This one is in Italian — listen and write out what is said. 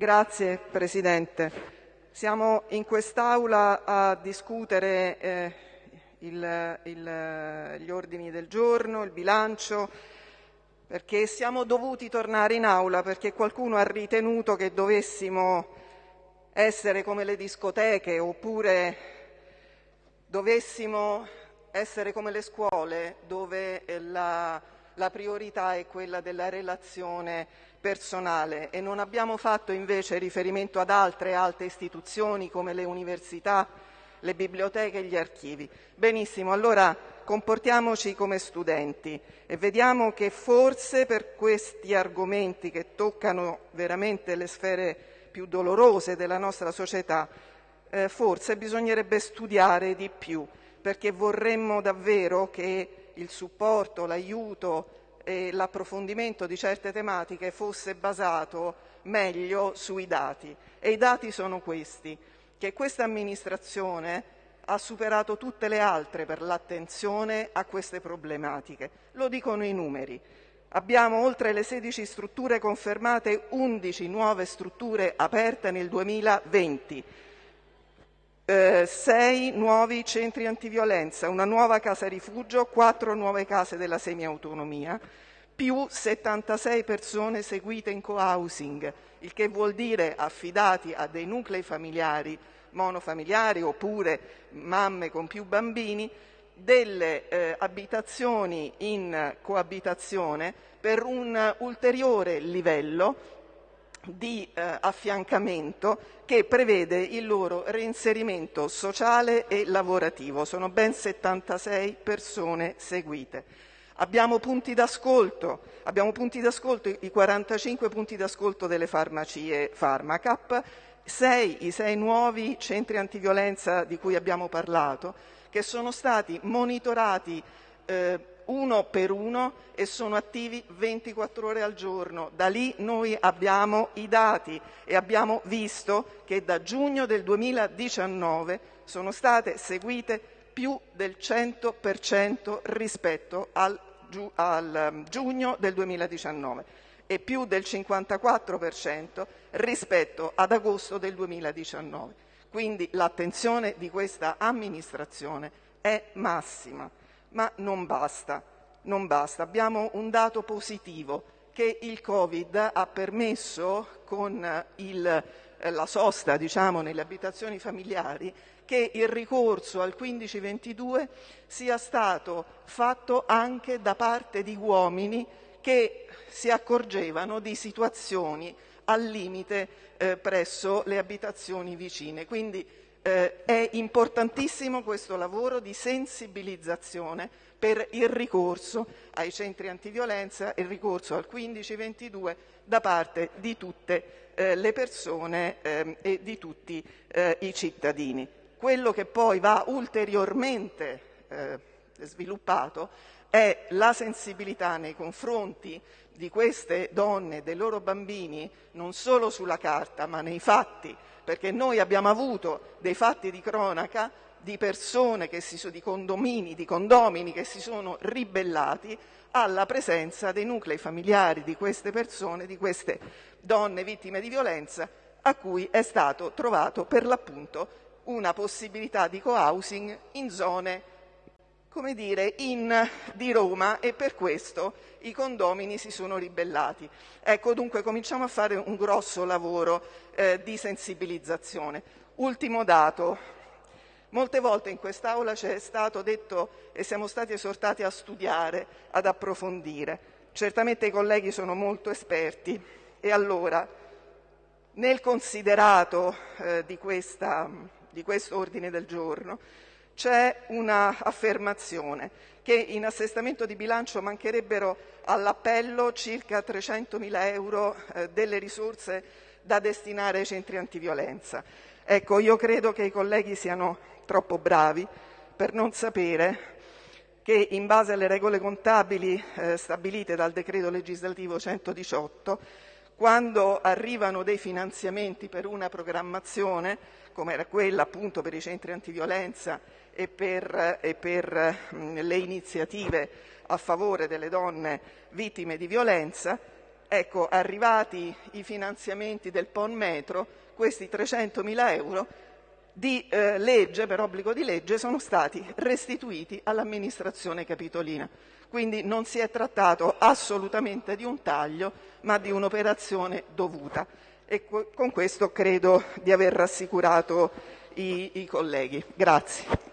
Grazie Presidente. Siamo in quest'Aula a discutere eh, il, il, gli ordini del giorno, il bilancio, perché siamo dovuti tornare in Aula perché qualcuno ha ritenuto che dovessimo essere come le discoteche oppure dovessimo essere come le scuole dove la, la priorità è quella della relazione personale e non abbiamo fatto invece riferimento ad altre alte istituzioni come le università, le biblioteche e gli archivi. Benissimo, allora comportiamoci come studenti e vediamo che forse per questi argomenti che toccano veramente le sfere più dolorose della nostra società, eh, forse bisognerebbe studiare di più, perché vorremmo davvero che il supporto, l'aiuto, e l'approfondimento di certe tematiche fosse basato meglio sui dati. E i dati sono questi, che questa amministrazione ha superato tutte le altre per l'attenzione a queste problematiche. Lo dicono i numeri. Abbiamo oltre le 16 strutture confermate 11 nuove strutture aperte nel 2020, eh, 6 nuovi centri antiviolenza, una nuova casa rifugio, 4 nuove case della semiautonomia, più 76 persone seguite in co-housing, il che vuol dire affidati a dei nuclei familiari monofamiliari oppure mamme con più bambini, delle eh, abitazioni in coabitazione per un ulteriore livello di eh, affiancamento che prevede il loro reinserimento sociale e lavorativo. Sono ben 76 persone seguite. Abbiamo punti d'ascolto, abbiamo punti d'ascolto, i 45 punti d'ascolto delle farmacie Pharmacap, sei, i sei nuovi centri antiviolenza di cui abbiamo parlato, che sono stati monitorati eh, uno per uno e sono attivi 24 ore al giorno. Da lì noi abbiamo i dati e abbiamo visto che da giugno del 2019 sono state seguite più del 100% rispetto al al um, giugno del 2019 e più del 54 per cento rispetto ad agosto del 2019. Quindi l'attenzione di questa amministrazione è massima, ma non basta. Non basta. Abbiamo un dato positivo che il Covid ha permesso con il, eh, la sosta diciamo, nelle abitazioni familiari che il ricorso al 1522 sia stato fatto anche da parte di uomini che si accorgevano di situazioni al limite eh, presso le abitazioni vicine. Quindi eh, è importantissimo questo lavoro di sensibilizzazione per il ricorso ai centri antiviolenza il ricorso al 1522 da parte di tutte eh, le persone ehm, e di tutti eh, i cittadini. Quello che poi va ulteriormente eh, sviluppato è la sensibilità nei confronti di queste donne e dei loro bambini, non solo sulla carta, ma nei fatti, perché noi abbiamo avuto dei fatti di cronaca di persone, si, di condomini, di condomini che si sono ribellati alla presenza dei nuclei familiari di queste persone, di queste donne vittime di violenza, a cui è stato trovato per l'appunto una possibilità di co-housing in zone come dire, in, di Roma e per questo i condomini si sono ribellati. Ecco, dunque cominciamo a fare un grosso lavoro eh, di sensibilizzazione. Ultimo dato. Molte volte in quest'Aula ci è stato detto e siamo stati esortati a studiare, ad approfondire. Certamente i colleghi sono molto esperti e allora nel considerato eh, di questa di questo ordine del giorno c'è un'affermazione che in assestamento di bilancio mancherebbero all'appello circa 300.000 euro eh, delle risorse da destinare ai centri antiviolenza. Ecco, io credo che i colleghi siano troppo bravi per non sapere che in base alle regole contabili eh, stabilite dal decreto legislativo 118, quando arrivano dei finanziamenti per una programmazione, come era quella appunto per i centri antiviolenza e per, e per mh, le iniziative a favore delle donne vittime di violenza, Ecco, arrivati i finanziamenti del PON metro, questi 300.000 euro di eh, legge, per obbligo di legge, sono stati restituiti all'amministrazione capitolina. Quindi non si è trattato assolutamente di un taglio, ma di un'operazione dovuta. E con questo credo di aver rassicurato i, i colleghi. Grazie.